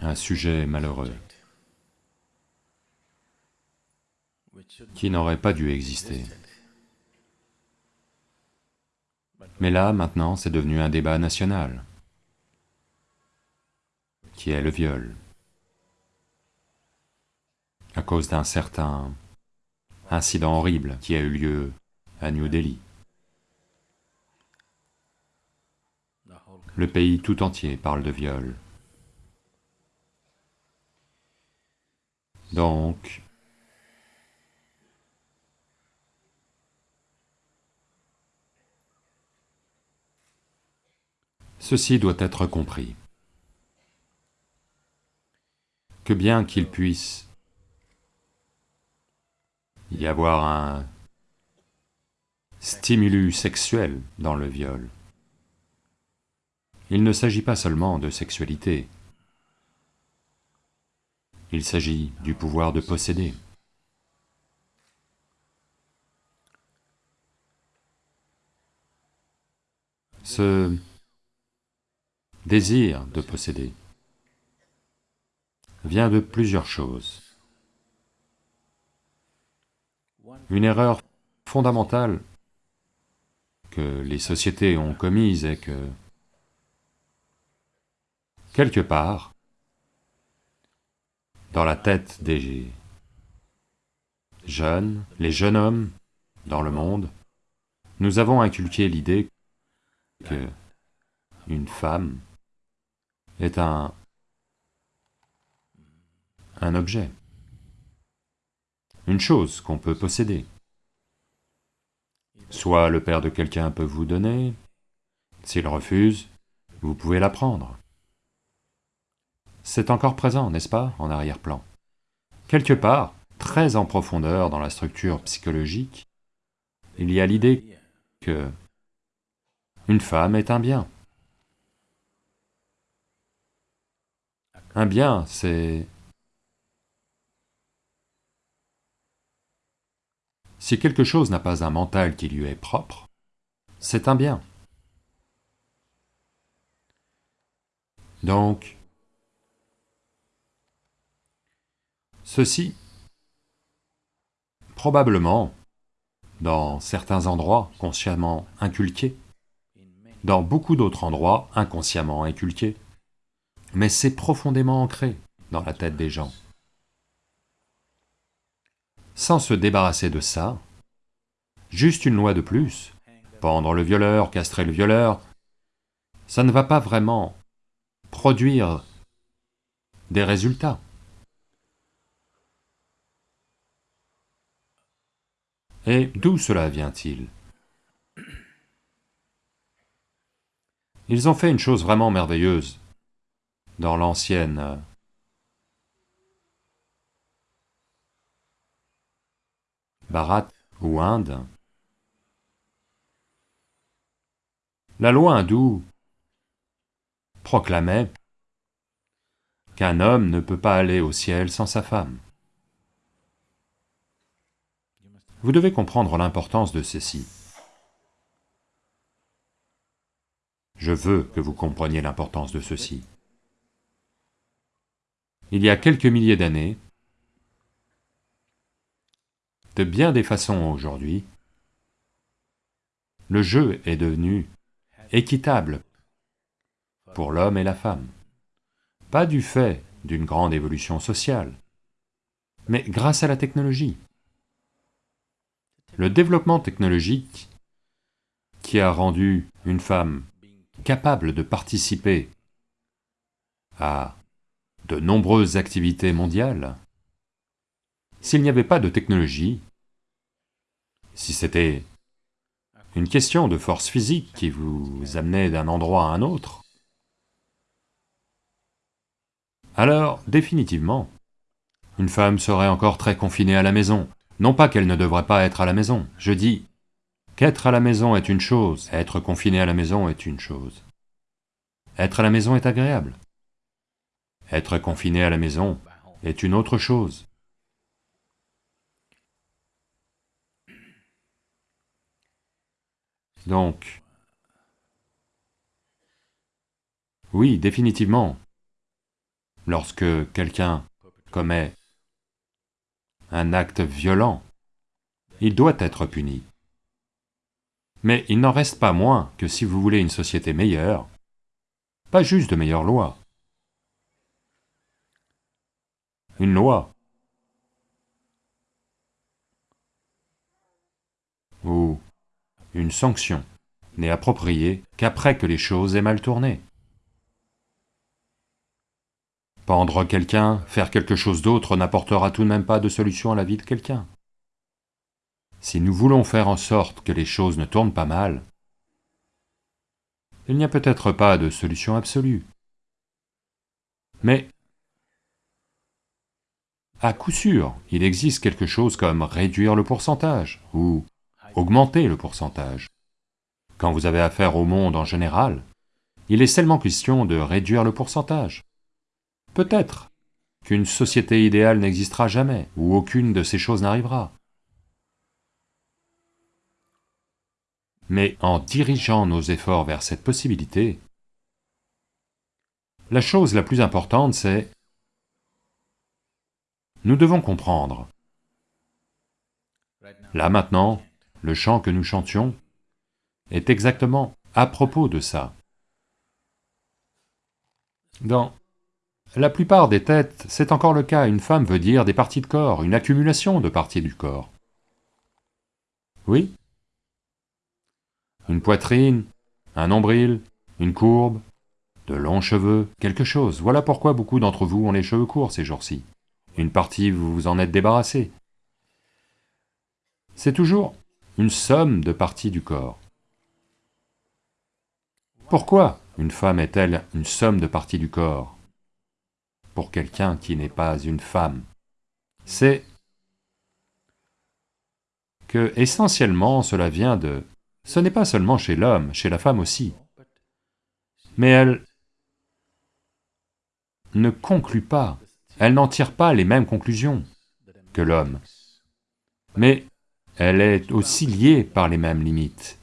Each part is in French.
un sujet malheureux qui n'aurait pas dû exister. Mais là, maintenant, c'est devenu un débat national, qui est le viol, à cause d'un certain incident horrible qui a eu lieu à New Delhi. Le pays tout entier parle de viol. Donc, ceci doit être compris, que bien qu'il puisse y avoir un stimulus sexuel dans le viol, il ne s'agit pas seulement de sexualité, il s'agit du pouvoir de posséder. Ce désir de posséder vient de plusieurs choses. Une erreur fondamentale que les sociétés ont commise est que, quelque part, dans la tête des jeunes, les jeunes hommes dans le monde, nous avons inculqué l'idée que une femme est un... un objet, une chose qu'on peut posséder. Soit le père de quelqu'un peut vous donner, s'il refuse, vous pouvez la prendre. C'est encore présent, n'est-ce pas, en arrière-plan? Quelque part, très en profondeur dans la structure psychologique, il y a l'idée que une femme est un bien. Un bien, c'est... Si quelque chose n'a pas un mental qui lui est propre, c'est un bien. Donc, Ceci, probablement, dans certains endroits consciemment inculqués, dans beaucoup d'autres endroits inconsciemment inculqués, mais c'est profondément ancré dans la tête des gens. Sans se débarrasser de ça, juste une loi de plus, pendre le violeur, castrer le violeur, ça ne va pas vraiment produire des résultats. Et d'où cela vient-il? Ils ont fait une chose vraiment merveilleuse dans l'ancienne Bharat ou Inde. La loi hindoue proclamait qu'un homme ne peut pas aller au ciel sans sa femme. Vous devez comprendre l'importance de ceci. Je veux que vous compreniez l'importance de ceci. Il y a quelques milliers d'années, de bien des façons aujourd'hui, le jeu est devenu équitable pour l'homme et la femme. Pas du fait d'une grande évolution sociale, mais grâce à la technologie. Le développement technologique qui a rendu une femme capable de participer à de nombreuses activités mondiales, s'il n'y avait pas de technologie, si c'était une question de force physique qui vous amenait d'un endroit à un autre, alors, définitivement, une femme serait encore très confinée à la maison, non pas qu'elle ne devrait pas être à la maison, je dis qu'être à la maison est une chose, être confiné à la maison est une chose. Être à la maison est agréable. Être confiné à la maison est une autre chose. Donc, oui, définitivement, lorsque quelqu'un commet un acte violent, il doit être puni. Mais il n'en reste pas moins que si vous voulez une société meilleure, pas juste de meilleures lois, une loi ou une sanction n'est appropriée qu'après que les choses aient mal tourné. Pendre quelqu'un, faire quelque chose d'autre n'apportera tout de même pas de solution à la vie de quelqu'un. Si nous voulons faire en sorte que les choses ne tournent pas mal, il n'y a peut-être pas de solution absolue. Mais à coup sûr, il existe quelque chose comme réduire le pourcentage, ou augmenter le pourcentage. Quand vous avez affaire au monde en général, il est seulement question de réduire le pourcentage. Peut-être qu'une société idéale n'existera jamais, ou aucune de ces choses n'arrivera. Mais en dirigeant nos efforts vers cette possibilité, la chose la plus importante c'est nous devons comprendre. Là maintenant, le chant que nous chantions est exactement à propos de ça. Dans la plupart des têtes, c'est encore le cas, une femme veut dire des parties de corps, une accumulation de parties du corps. Oui Une poitrine, un nombril, une courbe, de longs cheveux, quelque chose. Voilà pourquoi beaucoup d'entre vous ont les cheveux courts ces jours-ci. Une partie, vous vous en êtes débarrassé. C'est toujours une somme de parties du corps. Pourquoi une femme est-elle une somme de parties du corps? Pour quelqu'un qui n'est pas une femme, c'est que essentiellement cela vient de... Ce n'est pas seulement chez l'homme, chez la femme aussi. Mais elle ne conclut pas elle n'en tire pas les mêmes conclusions que l'homme, mais elle est aussi liée par les mêmes limites.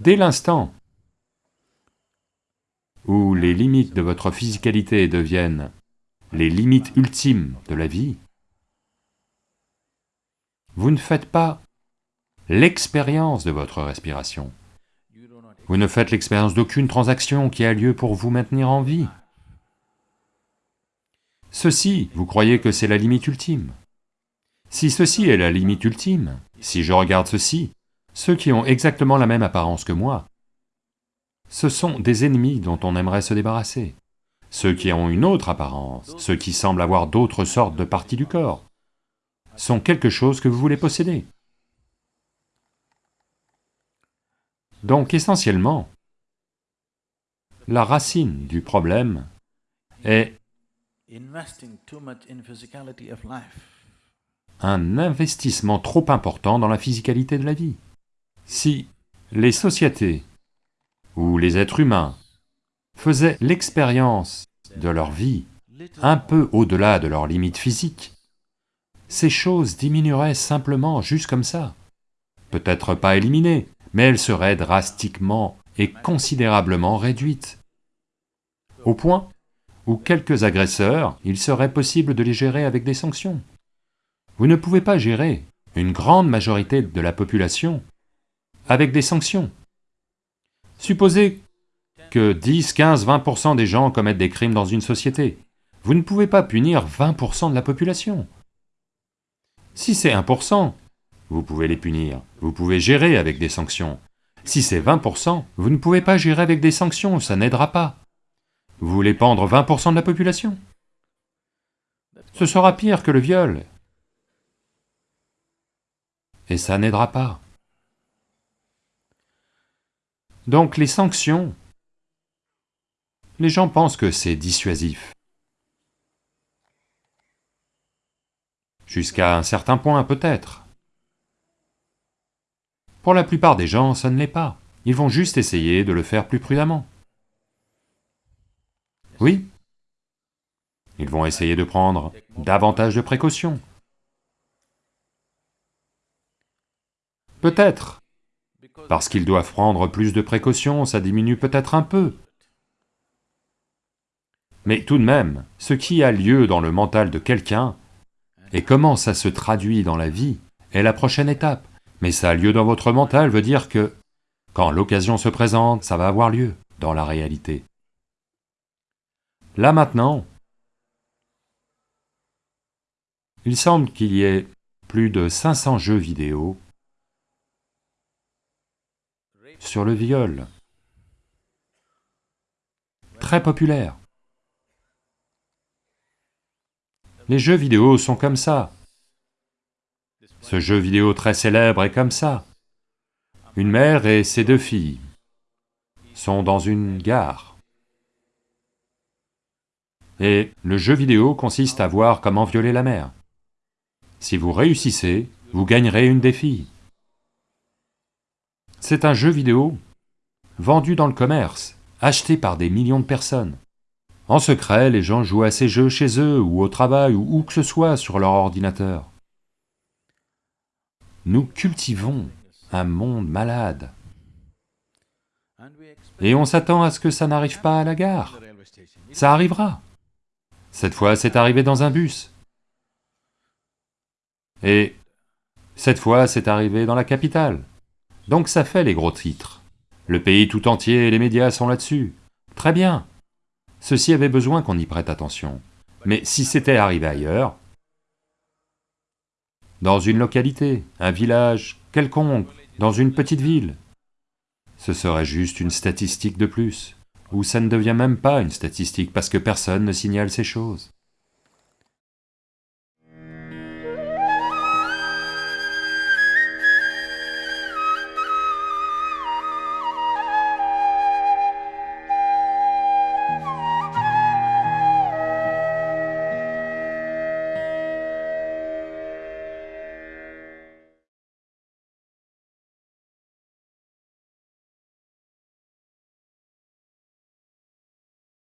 Dès l'instant où les limites de votre physicalité deviennent les limites ultimes de la vie, vous ne faites pas l'expérience de votre respiration. Vous ne faites l'expérience d'aucune transaction qui a lieu pour vous maintenir en vie. Ceci, vous croyez que c'est la limite ultime Si ceci est la limite ultime, si je regarde ceci, ceux qui ont exactement la même apparence que moi, ce sont des ennemis dont on aimerait se débarrasser. Ceux qui ont une autre apparence, ceux qui semblent avoir d'autres sortes de parties du corps, sont quelque chose que vous voulez posséder. Donc essentiellement, la racine du problème est un investissement trop important dans la physicalité de la vie. Si les sociétés ou les êtres humains faisaient l'expérience de leur vie un peu au-delà de leurs limites physiques, ces choses diminueraient simplement juste comme ça. Peut-être pas éliminées, mais elles seraient drastiquement et considérablement réduites. Au point ou quelques agresseurs, il serait possible de les gérer avec des sanctions. Vous ne pouvez pas gérer une grande majorité de la population avec des sanctions. Supposez que 10, 15, 20% des gens commettent des crimes dans une société. Vous ne pouvez pas punir 20% de la population. Si c'est 1%, vous pouvez les punir, vous pouvez gérer avec des sanctions. Si c'est 20%, vous ne pouvez pas gérer avec des sanctions, ça n'aidera pas. Vous voulez pendre 20% de la population? Ce sera pire que le viol. Et ça n'aidera pas. Donc les sanctions, les gens pensent que c'est dissuasif. Jusqu'à un certain point peut-être. Pour la plupart des gens, ça ne l'est pas. Ils vont juste essayer de le faire plus prudemment. Oui. Ils vont essayer de prendre davantage de précautions. Peut-être. Parce qu'ils doivent prendre plus de précautions, ça diminue peut-être un peu. Mais tout de même, ce qui a lieu dans le mental de quelqu'un, et comment ça se traduit dans la vie, est la prochaine étape. Mais ça a lieu dans votre mental veut dire que, quand l'occasion se présente, ça va avoir lieu dans la réalité. Là maintenant, il semble qu'il y ait plus de 500 jeux vidéo sur le viol. Très populaire. Les jeux vidéo sont comme ça. Ce jeu vidéo très célèbre est comme ça. Une mère et ses deux filles sont dans une gare. Et le jeu vidéo consiste à voir comment violer la mère. Si vous réussissez, vous gagnerez une des filles. C'est un jeu vidéo vendu dans le commerce, acheté par des millions de personnes. En secret, les gens jouent à ces jeux chez eux, ou au travail, ou où que ce soit sur leur ordinateur. Nous cultivons un monde malade. Et on s'attend à ce que ça n'arrive pas à la gare. Ça arrivera. Cette fois, c'est arrivé dans un bus. Et cette fois, c'est arrivé dans la capitale. Donc ça fait les gros titres. Le pays tout entier et les médias sont là-dessus. Très bien, Ceci avait besoin qu'on y prête attention. Mais si c'était arrivé ailleurs, dans une localité, un village, quelconque, dans une petite ville, ce serait juste une statistique de plus, ou ça ne devient même pas une statistique parce que personne ne signale ces choses.